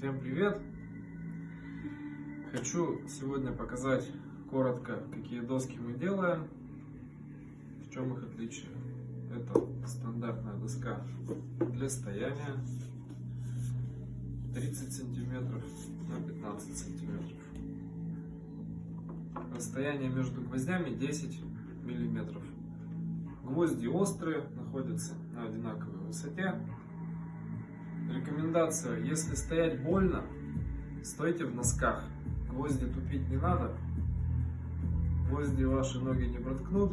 Всем привет! Хочу сегодня показать коротко, какие доски мы делаем, в чем их отличие. Это стандартная доска для стояния 30 сантиметров на 15 сантиметров. Расстояние между гвоздями 10 миллиметров. Гвозди острые, находятся на одинаковой высоте. Рекомендация, если стоять больно, стойте в носках. Гвозди тупить не надо. Гвозди ваши ноги не проткнут.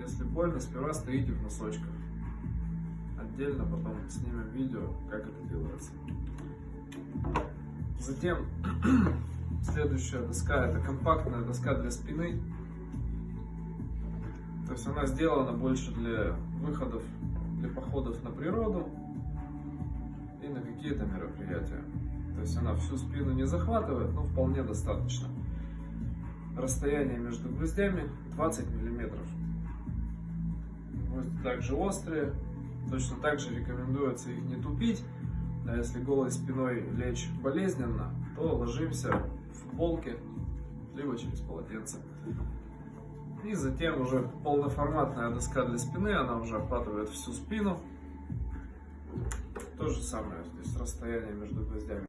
Если больно, сперва стоите в носочках. Отдельно потом снимем видео, как это делается. Затем следующая доска это компактная доска для спины. То есть она сделана больше для выходов, для походов на природу и на какие-то мероприятия. То есть она всю спину не захватывает, но вполне достаточно. Расстояние между гвоздями 20 миллиметров. Гвозди также острые. Точно так же рекомендуется их не тупить. А если голой спиной лечь болезненно, то ложимся в футболке, либо через полотенце. И затем уже полноформатная доска для спины, она уже охватывает всю спину. То же самое, здесь расстояние между гвоздями.